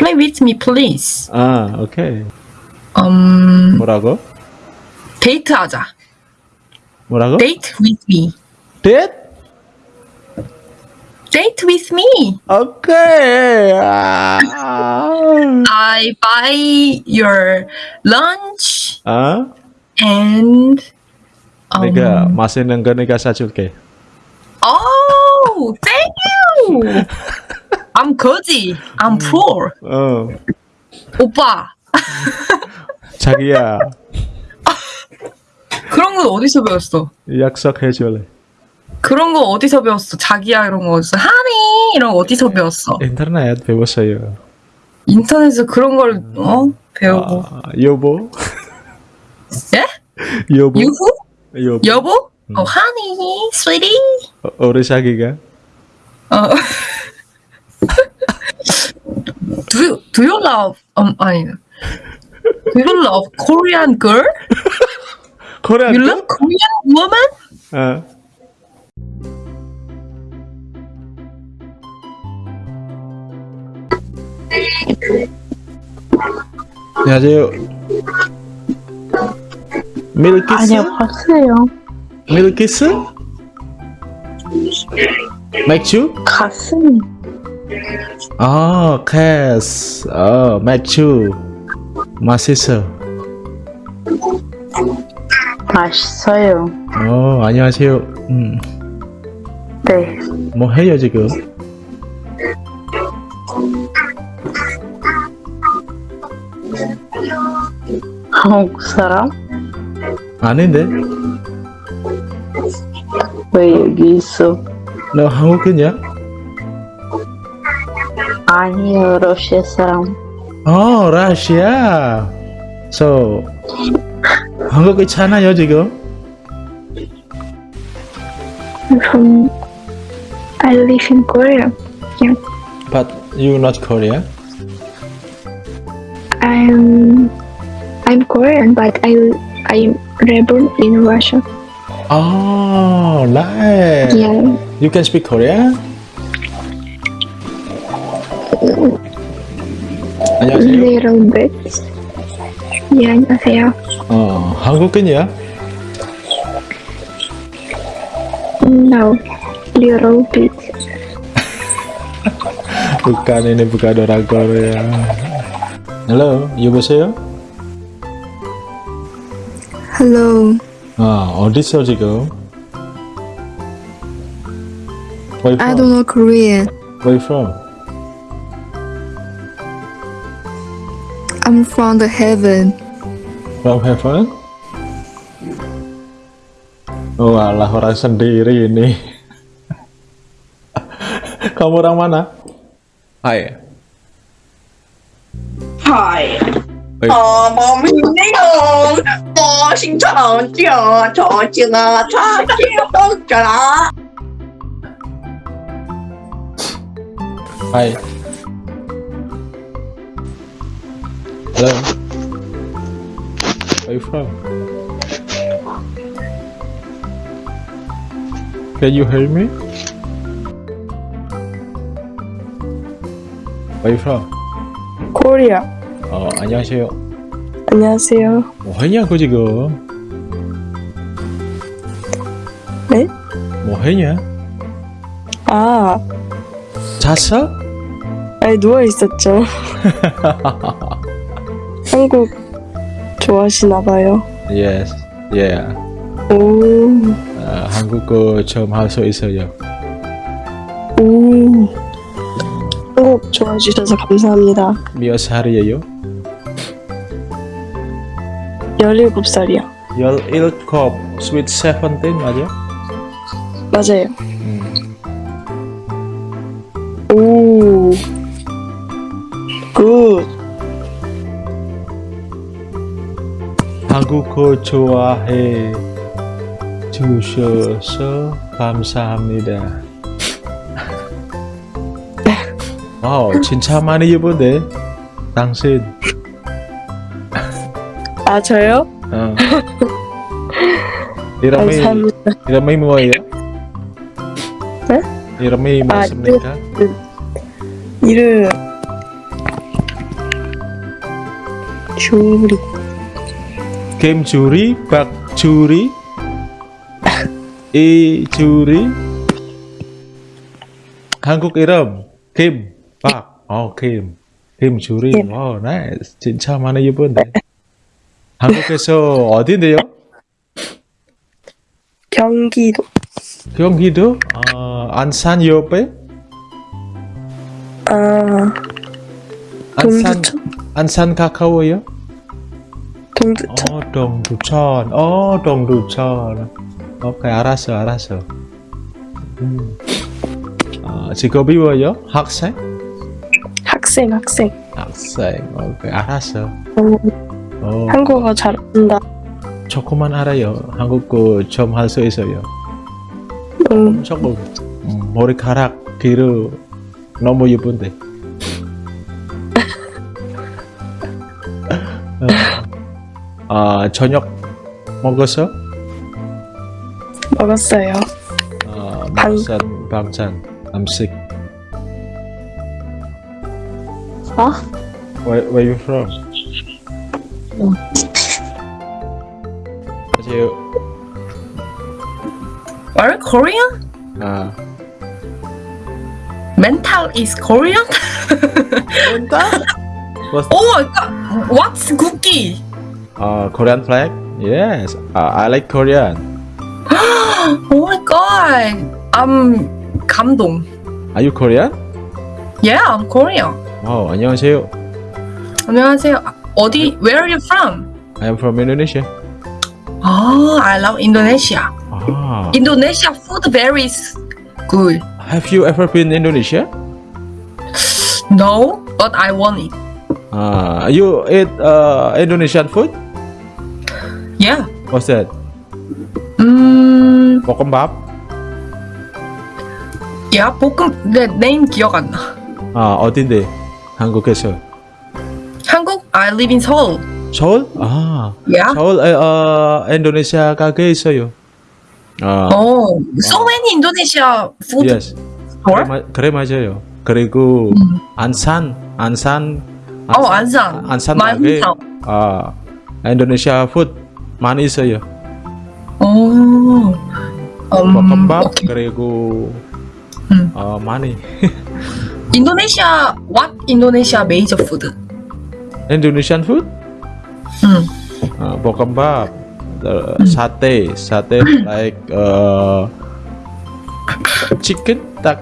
Play with me, please. 아, 오케이. 음, 뭐라고? 데이트하자. 뭐라고? Date with me. 데이트? Date with me. 오케이. 아. I buy your lunch 아? and um, 내가 맛있는 거 내가 사줄게. Oh, thank you. I'm 거지. I'm poor. 어. 오빠. 자기야, 그런 건 어디서 배웠어? 약속해 줄래? 그런 거 어디서 배웠어? 자기야 이런 거 어디서? 하니 이런 거 어디서 배웠어? 인터넷 배웠어요. 인터넷에서 그런 걸 어? 배우고. 아, 여보? 예? 여보? 유후? 여보? 여보? 어, 하니, sweetie. 어, 우리 자기가? 어. do you, love um 아니 Do you love Korean girl? 코리안 You love Korean woman? 어. 안녕하세요. 밀키스? 아니요, 봤어요. 밀키스? 맥주? 아, 캐스. 어, 맥주. 맛있어. 맛있어요. 어, 안녕하세요. 음, 네. 뭐 해요, 지금? 한국 사람? 아닌데? 왜 여기 있어? 너 한국이냐? 아니요, 러시아 사람. 어, 러시아. So, 한국에 사나요, 지금? from I live in Korea. But you not Korea? I'm I'm Korean, but I I'm reborn in Russia. Oh, nice. Yeah, You can speak Korean? 안녕하세요. little bit. Yeah, 안녕하세요. 어, 한국인이야? No, little bit. Bukan ini bukan orang Korea. Halo, 여보세요? Hello, 아, 어디서 지금? Where you I from? don't know Korean. Where you from? I'm from the heaven. From heaven? Oh, Walah orang sendiri ini. Kamu orang mana? Hai. Hai. Oh, mau minum. Mau sing chong chong chong chong chong chong Hai. Hello. Where you from? Can you hear me? Where you from? 코리아. 어, 안녕하세요. 안녕하세요. 뭐 하냐고 지금? 네? 뭐 하냐? 아, 잤어? 아니 누워 있었죠. 한국 좋아하시나 봐요. Yes. Yeah. 오, 아, 한국어 좀할수 있어요. 오. 한국 좋아해 주셔서 감사합니다. 몇 살이에요? 17살이요. 17, sweet 17 맞아? 맞아요. 한국어 좋아해 주셔서 감사합니다. 와우, 진짜 많이 예쁜데? 당신. 아, 저요? 어. 이름이, 감사합니다. 이름이 뭐예요? 네? 이름이 아, 무엇입니까? 이름. 김주리, 박주리, 이주리. 한국 이름 김, 박. 어, 김. 김주리. 김. 와, 나이스. 진짜 많이 예쁜데. 한국에서 어딘데요? 경기도. 경기도? 어, 안산 옆에? 아, 안산, 동두천. 안산 가까워요? 동두천. 어, 동두천. 어, 동두천. 오케이, 알았어, 알았어. 음. 어, 직업이 뭐예요? 학생? 학생, 학생. 학생. 오케이, 알았어. 어, 어, 한국어 잘한다. 조금만 알아요. 한국어 좀 할 수 있어요. 음, 조금. 음, 머리카락 뒤로 너무 예쁜데. 어, 아, 저녁 먹었어? 먹었어요. 어, 방- 방산, 방산, 음식. 어? Where, where you from? 안녕하세요. Are Korean? 아, Mental is Korean? What's oh my god! What's cookie? uh, Korean flag? Yes, uh, I like Korean. Oh my god! I'm 감동. Are you Korean? Yeah, I'm Korean. 어, 안녕하세요. 안녕하세요. 아, 어디? Where are you from? I am from Indonesia. Oh, I love Indonesia. Ah, Indonesia food very s- good. have you ever been Indonesia? No, but I want it. Uh, you eat uh, Indonesian food? Yeah. What's that? 음, 볶음밥? 야 볶음 내 네임 기억 안 나. 아, 어딘데? 한국에서. 한국? I live in Seoul. 서울? 아, Yeah. 서울 에, 어, 인도네시아 가게 있어요. 아, Oh, so many Indonesia food yes. 그래, 마, 그래 맞아요. 그리고 음. 안산, 안산, 어, 안산. 안산 가게. 아, 인도네시아 푸드 많이 있어요. 오. 볶음밥 um, 그리고 음. 어, 많이. 인도네시아 what 인도네시아 major food? Indonesian food? 음. Uh, 볶음밥, uh, 음. sate, sate like uh, chicken, tak,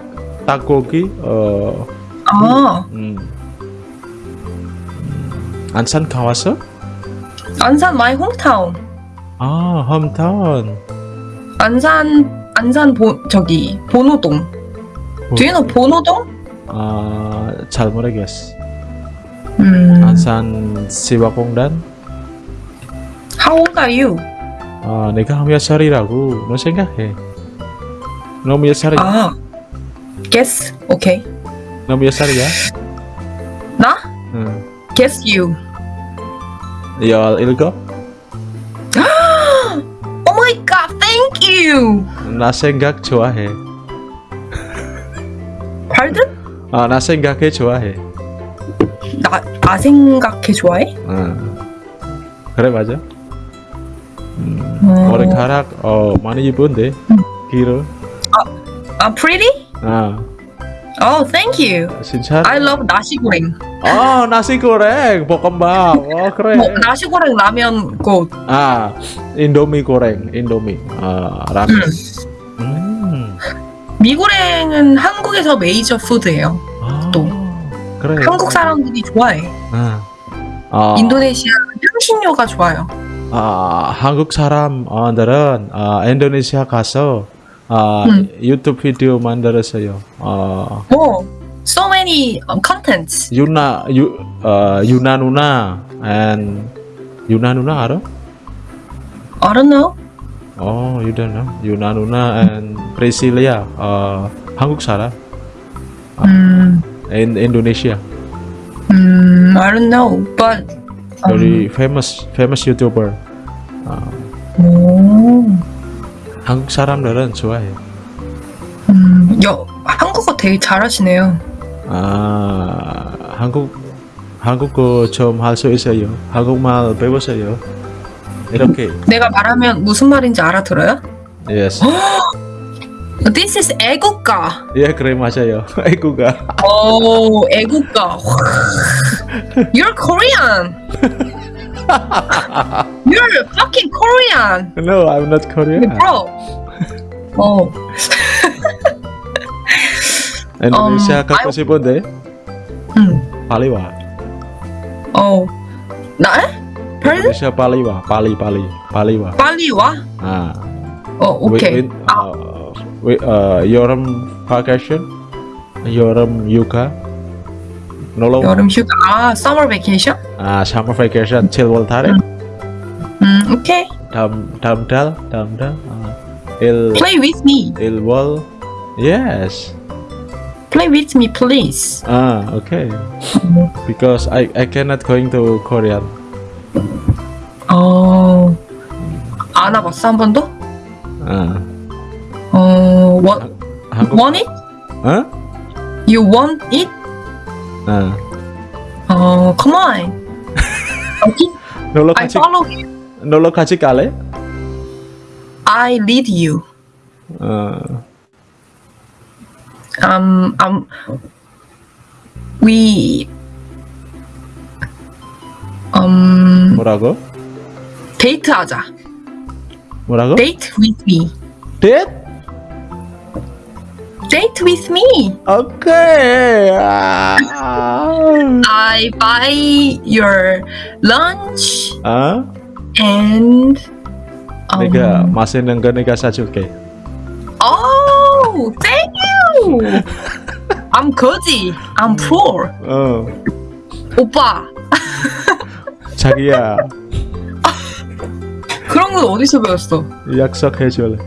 takogi, uh, 아. 음. 안산 가와서? 안산 my hometown. 아, 홈타운. 안산 안산 보 저기 본호동. Do you know 본호동? 아, 잘 모르겠어. 음. 안산 시와공단? How old are you? 아, 내가 몇 살이라고 너 생각해. 너몇 살이야? 아, guess. Okay. 너몇 살이야? 나? 응. Guess you. 열 일곱? 나 생각 좋아해. 발든? 아, 나 생각해 좋아해. 나, 나 생각해 좋아해? 응. 그래 맞아. 음, 어. 머리카락 어 많이 예쁜데 길어. 아, pretty? 아, Oh, thank you. 진짜. I love 나시 고랭. 어, 나시 고랭, 볶음밥. 어, 그래. 뭐, 나시 고랭 라면 고. 아, 인도미 고랭, 인도미. 아, 라면. 음. 미고랭은 한국에서 메이저 푸드예요. 아, 또. 그래. 한국 사람들이 좋아해. 아. 아, 인도네시아 향신료가 좋아요. 아, 한국 사람들은 아, 인도네시아 가서 아, 음. 유튜브 비디오 만들었어요. 아, 뭐, so many um, contents. 유나 유 어, 유나 누나 and 유나 누나 알아? I don't know. 어, you don't know. 유나 누나 and Priscilia 어, 한국 사람 음, in Indonesia. 음, I don't know. But um, Very famous famous YouTuber. 아, 오, 한국 사람들은 좋아해. 음, 여, 한국어 되게 잘하시네요. 아, 한국 한국어 좀 할 수 있어요. 한국말 배웠어요. 이렇게. 내가 말하면 무슨 말인지 알아들어요? Yes. This is 애국가. 예, 그래 맞아요. 애국가. 오, 애국가. You're Korean. You're fucking Korean, No, I'm not Korean. bro. 어, Indonesia Um, 가고 I- 싶은데 응, 빨리 와. 어, 나? Indonesia Paliwa, Pali, Pali, Paliwa. Paliwa? Ah. Oh, okay. With, We. uh, with, uh, Yoram vacation, Yoram Yuka. Nolong. Yoram Yuka. Ah, summer vacation. Ah, summer vacation Chill one time. Mm, mm, okay. Dam dam dal dam dal. Uh, il, Play with me. Il wall. Yes play with me please ah okay mm. because i i cannot going to korean 어, 안 와봤어 한 번도? 아 어, want, 한국 want it? 어? You want it? 아 어, come on. Okay, 놀러 I 같이 follow you. 놀러 같이 갈래? I lead you. 어 Um, um, we, um, 뭐라고? 데이트하자. 뭐라고? Date with me. Date? Date with me. 오케이 아, I buy your lunch 아? and um, 내가 맛있는 거 내가 사줄게 Oh, thank you. I'm 거지. I'm poor. 어 오빠, 자기야 그런 건 어디서 배웠어? 약속해줄래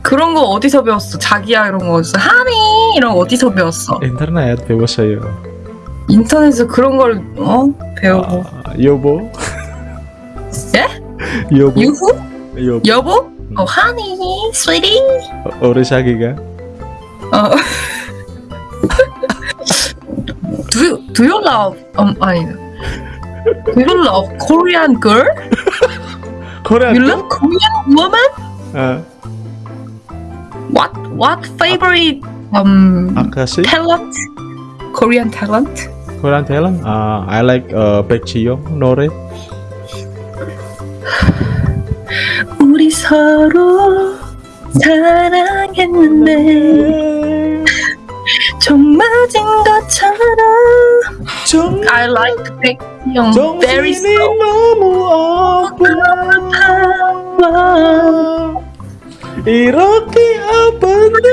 그런 거 어디서 배웠어? 자기야 이런 거 어디서? 하니 이런 거 어디서 배웠어? 인터넷 배웠어요 인터넷에서 그런 걸 어? 배우고. 아, 여보 예? 여보 유후? 여보 여보? 어, 하니, sweetie. 어, 우리 자기가 어. do you, do you love um 아니 you love Korean girl? 코리안 You love Korean woman? 어, What what favorite um 아카시 talent? Korean talent? 코리안 탤런 아 I like uh, 백지영 노래 우리 서로 사랑했는데 좀 맞은 것처럼. 정 I like 백지영 very slow. 너무 아파 이렇게 아픈데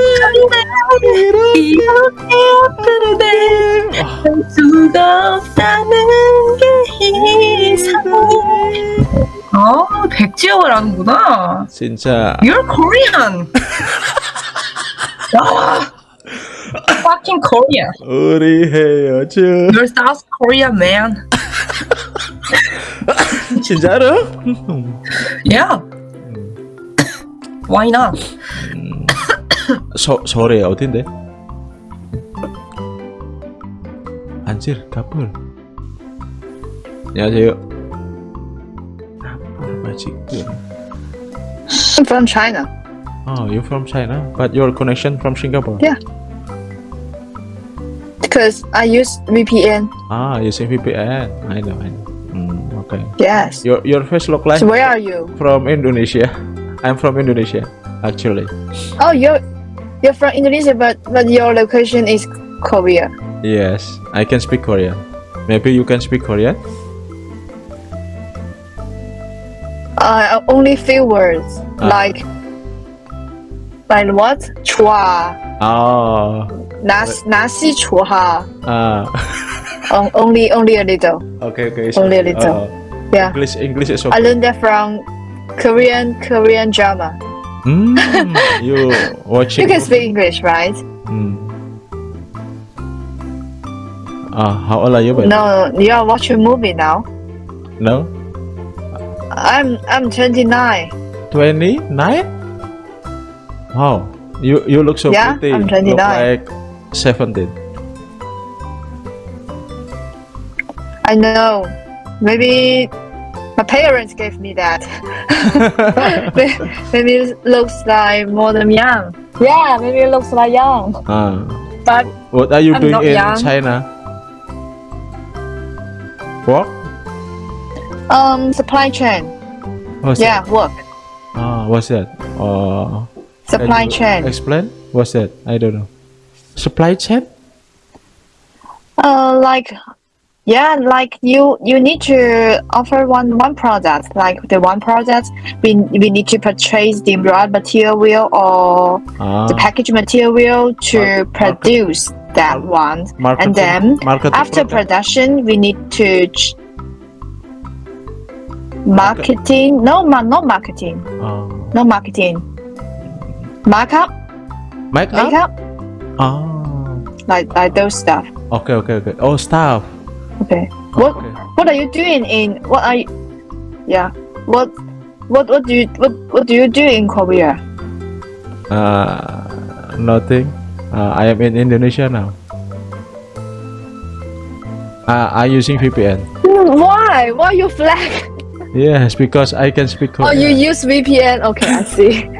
이렇게 이렇게 아픈데 할 수가 없다는 게 이상해. 어? 백지영을 아는구나. 진짜. You're Korean. 와 fucking Korea 우리 헤어져 You're South Korea man 진짜로? Yeah Why not? 서, 서울에 어딘데? 안질 가불 안녕하세요 가불 지금 I'm from China. Oh, you from China, but your connection from Singapore. Yeah. Because I use VPN. Ah, using VPN. I know, I know. Mm, okay. Yes. Your your face look like So where are you? from Indonesia. I'm from Indonesia, actually. Oh, you're you're from Indonesia, but but your location is Korea. Yes, I can speak Korean. Maybe you can speak Korean. Uh, only few words Ah. like like what? Chua. Ah, Nas nasi chua. ah. Um, only only a little. Okay, okay. it's Only a little. Uh, Yeah. English, English is I learned that from Korean Korean drama. Mm, you watching? You can speak English, right? Mm. Ah, how old are you? babe? No, you are watching movie now. No. I'm I'm 29. 29? Wow. You you look so Yeah, pretty. I'm Look 29. Like 17. I know. Maybe my parents gave me that. maybe it looks like more than young. Yeah, maybe it looks like young. Ah. But What are you I'm doing in young. China? Work? um, supply chain. What's Yeah, work. Ah, what's that? Uh, Supply chain. Explain. What's that? I don't know. Supply chain? Uh, like, yeah, like you you need to offer one one product. Like the one product, we we need to purchase the raw material or Ah, the package material to Market- produce that one. marketing, and then marketing After product? production, we need to marketing. No, ma- no marketing. Ah. No marketing. Markup, Make up? makeup, Ah. like like those stuff. Okay, okay, okay. Oh, stuff. Okay. What Okay. What are you doing in? What are you? Yeah. What What What do you What What do you do in Korea? Uh, nothing. Uh, I am in Indonesia now. Uh, I'm using VPN. Why? Why you flag? Yes, because I can speak Oh, you use VPN. Okay, I see.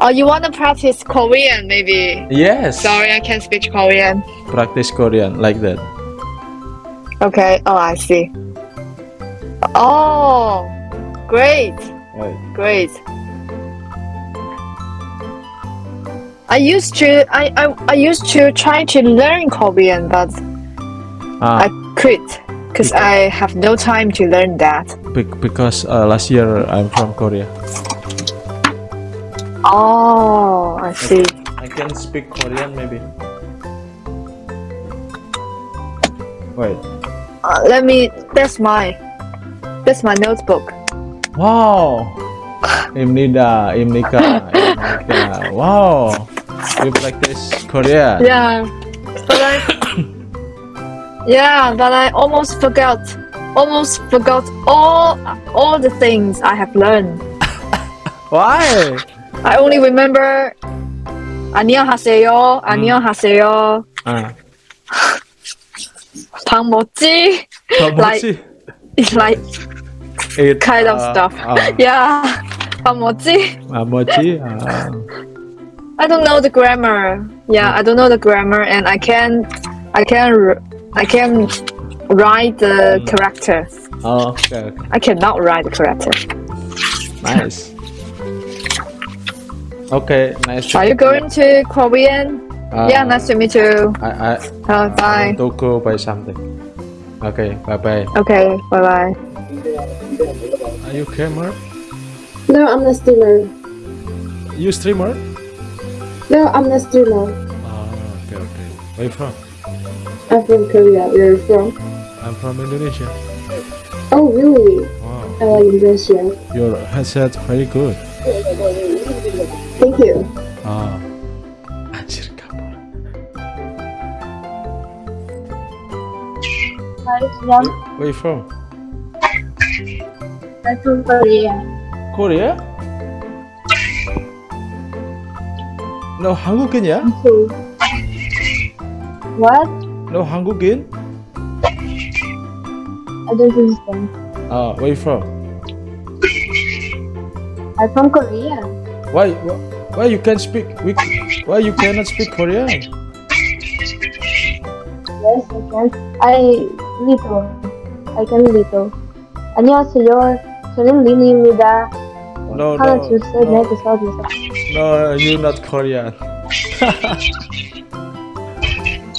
oh, you want to practice Korean, maybe? Yes. Sorry, I can't speak Korean. Practice Korean like that. Okay. Oh, I see. Oh, great, Right. great. I used to I, I, I used to try to learn Korean, but Ah, I quit because I have no time to learn that. bec- because uh, last year I'm from Korea. Oh, I see. I can speak Korean maybe. Wait. Uh, let me. That's my. That's my notebook. Wow. Imnida, Imnika, Imnika. Wow. You practice Korean. Yeah, but I. yeah, but I almost forgot. Almost forgot all all the things I have learned. Why? I only remember. 안녕하세요. 안녕하세요. Ah, 밥 먹지? like, It's like it, kind of uh, stuff. Uh, yeah. 밥 먹지? uh, mochi. Uh, I don't know the grammar. Yeah, I don't know the grammar, and I can, I can, r- I can write the Mm. character. oh, okay, okay. I cannot write the character. Nice. Okay, nice. to Are you meet going to Korean? Uh, yeah, nice to meet you. I, I, Uh, I bye. want to go buy something. Okay, bye bye. Okay, bye bye. Are you gamer? No, I'm not streamer. You streamer? No, I'm not streamer. Oh, okay, okay. Where you from? I'm from Korea. Where are you from? I'm from Indonesia. Oh, really? Wow, I like Indonesia. your headset very good. Thank you. Ah, anjir kabur. Hi, Where you from? I'm from Korea. Korea? No 한국인이야? What? No 한국인? I don't understand. Ah, where you from? I'm from Korea. Why, why, why you can speak? We, why you cannot speak Korean? Yes, I can. I little. I can little. 안녕하세요. 저는 리니입니다. No, 하나, no, 둘, 셋, no, 넷, 다섯, 여섯. no, you not Korean.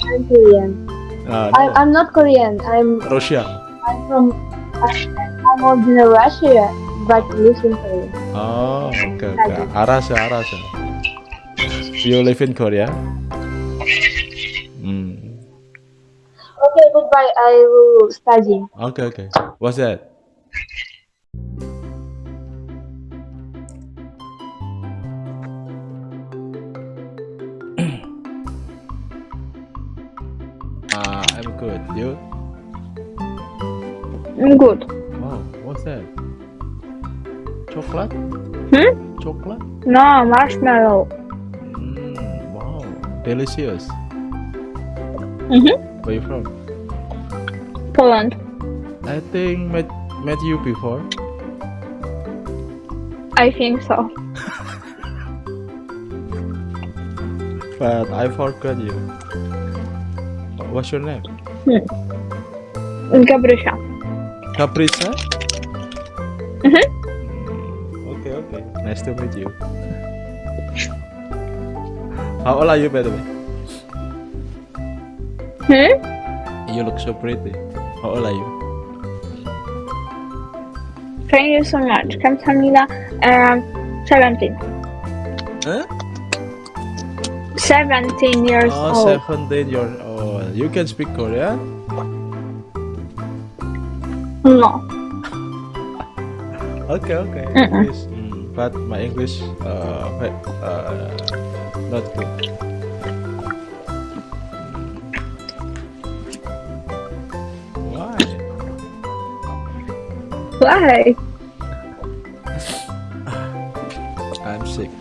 I'm Korean. Ah, I'm, no. I'm not Korean. I'm Russia. I'm from I'm, I'm original Russia, but live in Korea. Oh, okay. Okay. Aras ya, Aras ya. You live in Korea? Hmm. Okay, goodbye. I will study. Okay, okay. What's that? Ah, uh, I'm good. You? I'm good. Wow, what's that? Chocolate? Hmm? Chocolate? No, marshmallow. Mm, wow, delicious. Mhm. Where you from? Poland. I think met met you before. I think so. but I forgot you. What's your name? Caprisa? Mhm. Nice to meet you. How old are you, by the way? Hmm? You look so pretty. How old are you? Thank you so much. 감사합니다. Um, 17. Huh? 17 years Oh, old. 17 years old. You can speak Korean? No. Okay, okay. Mm-mm. English. But my English uh, uh not good. Why? Why? I'm sick.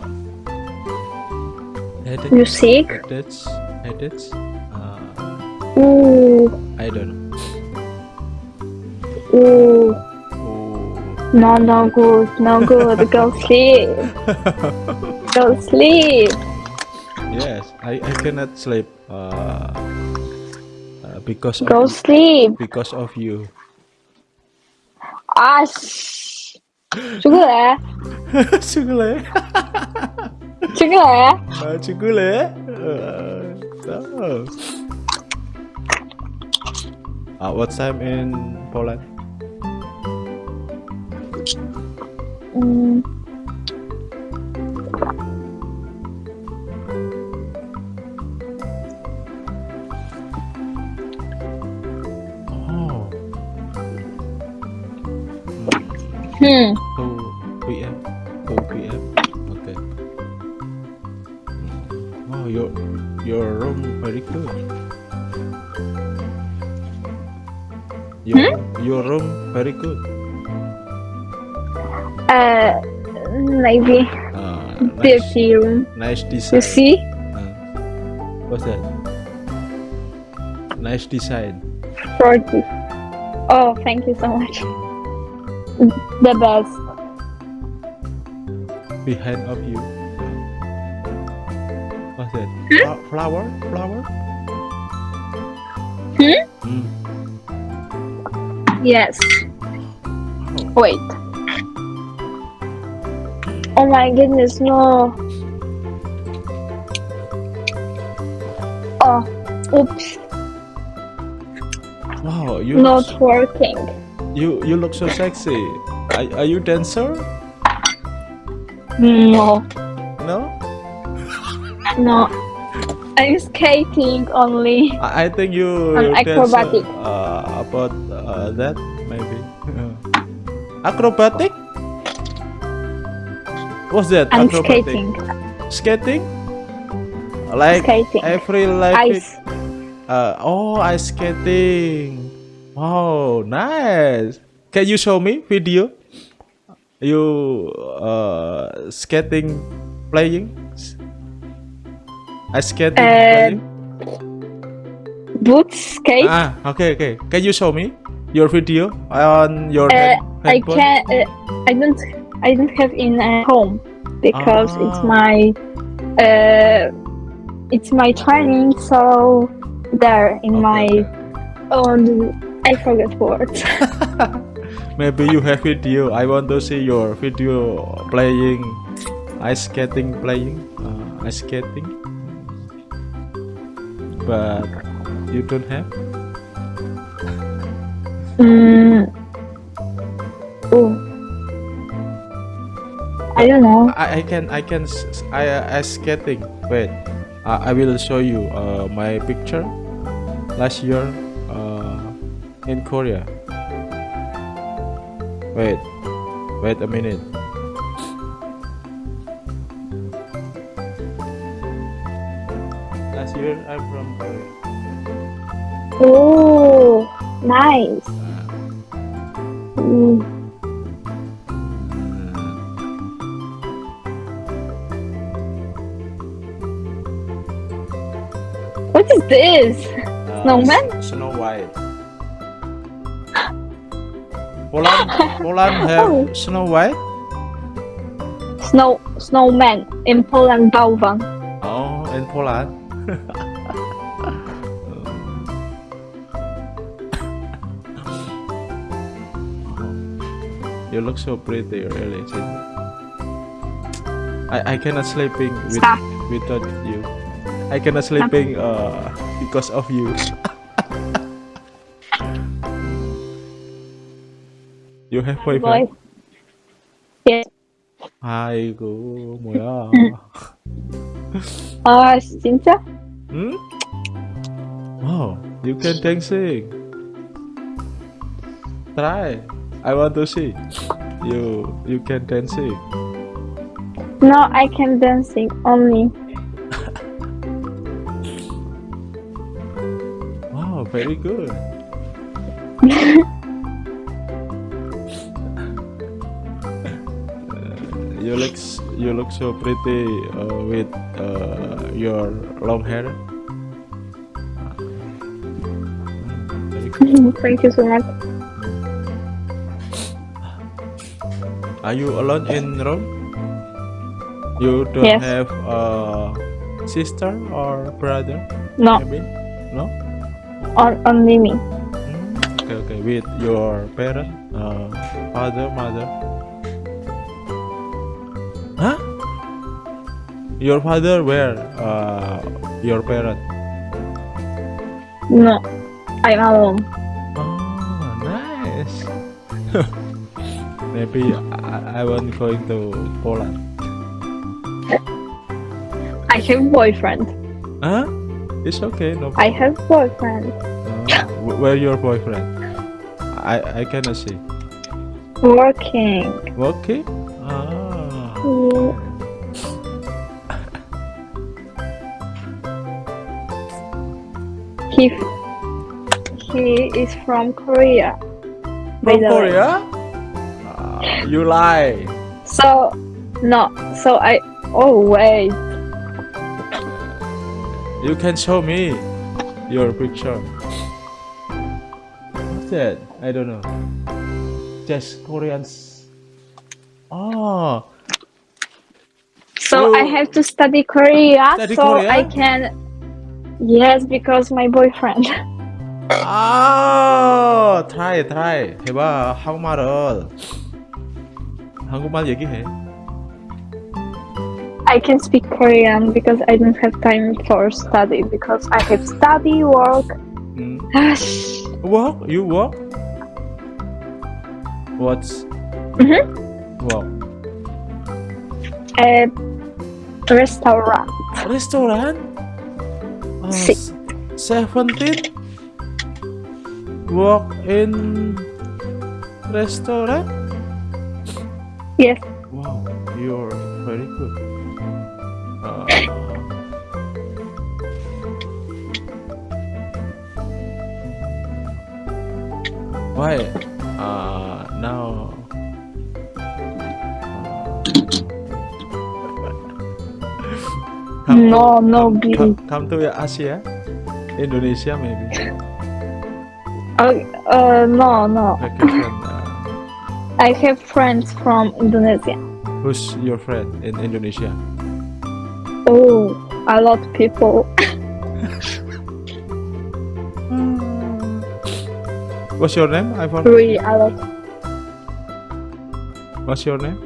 Headache. You sick? Headaches. Headaches. Uh, Ooh. I don't know. Ooh. No, no good, no good. Go sleep. Go sleep. Yes, I, I cannot sleep. Uh, uh, because go of sleep. Because of you. Ah, Chugule. Chugule. Chugule. Uh, Chugule. Uh, uh. Ah, what time in Poland? Hmm. Oh. Hmm. Oh, OPM, OPM. Oh, okay. Wow, your your room very good. Your hmm? your room very good. Room. nice design. You see? Uh, what's that? Nice design. Forty. Oh, thank you so much. The best. Behind of you. What's that? Fla- flower? Flower? Hmm? Mm. Yes. Oh. Wait. Oh my goodness, no. Oh, oops, Wow, you not so- working. you you look so sexy. Are, are you dancer? No, No? no. I'm skating only. I, I think you I'm acrobatic. uh, about uh, that maybe. acrobatic? What's that? I'm acrobatic? skating. Skating? Like Skating. every life. Ice. Uh, oh, ice skating. Wow, nice. Can you show me video? You uh skating playing? Ice skating Uh, playing? Boots skate. Ah, okay, okay. Can you show me your video on your Uh, hand, I handphone? can. Uh, I don't. I don't have in uh, home because it's Ah. my. Uh, it's my training. So there in Okay, my. On. I forgot words. Maybe you have video. I want to see your video playing ice skating playing uh, ice skating. But you don't have. mm. Oh. I don't know. I, I can I can s- I uh, ice skating. Wait, uh, I will show you uh, my picture last year uh, in Korea. Wait, wait a minute. Last year I'm from Korea. Oh, nice. Mm. This? Uh, Snowman? Snow White. Poland, Poland have Snow White. Snow snowman in Poland bałwan. Oh, in Poland. you look so pretty, really. I I cannot sleeping with Stop. without you. I cannot sleeping uh because of you. you have Boy. boyfriend? Yes. 아이고 뭐야? 아 진짜? Hmm? Wow, you can dancing. Try. I want to see. You you can dancing. No, I can dancing only. Very good. You look you look so pretty uh, with uh, your long hair. Thank you so much. Are you alone in Rome? You don't Yes. have a sister or brother? No, Maybe? No? On, only me. Hmm, Okay, okay. With your parent, uh, father, mother. Huh? Your father where? Uh, your parent. No, I'm alone. Oh, nice. Maybe I, I won't going to Poland. I have boyfriend. Huh? It's okay. No. I have boyfriend. Uh, where your boyfriend? I I cannot see. Working. Okay. Ah. Yeah. He he is from Korea. From. Korea? Ah, you lie. So no, so I oh wait. You can show me your picture. What's that? I don't know. Just Koreans. Oh, So I You have to study Korea study so Korea? I can Yes, because my boyfriend. 아, try, try. 해봐. 한국말을. 한국말 얘기해. I can speak Korean because I don't have time for study because I have study work. 음. Gosh. Work? You work? What's Mhm. work? A restaurant. Restaurant? Uh, Six. Seventeen? Work in restaurant? Yes. Wow, you're very good. Uh, why? Uh, now. Come No, to, no, come, come, come to Asia, Indonesia maybe. Uh, uh, no, no. Vacation. I have friends from Indonesia. who's your friend in Indonesia? Oh, a lot of people. What's your name? I forgot. Really, a lot. What's your name?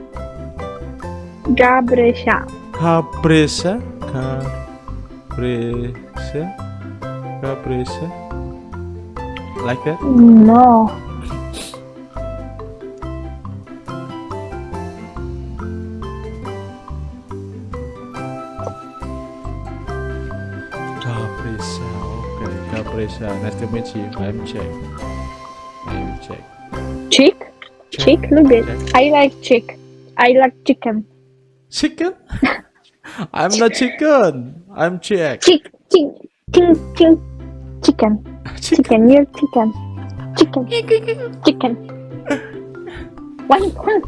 Gabresha. Capresa. Capresa. Capresa. Like that? No. Okay, Capresa. Uh, nice to meet you. I'm Jack. I'm Jack. Chick? Chick? Look at I like chick. I like chicken. Chicken? I'm not chicken. I'm Jack. Chick, chick, chick, chick, chicken. Chicken. Chicken, you're chicken. Chicken. Chicken. One, one.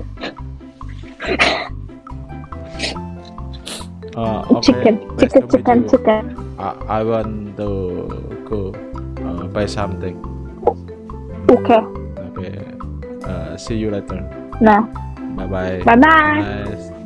Uh, okay. Chicken. Nice Chicken, chicken, you. chicken. I, I want to go uh, buy something. Okay. Okay. Uh, see you later. No. Bye bye. Bye bye. Nice.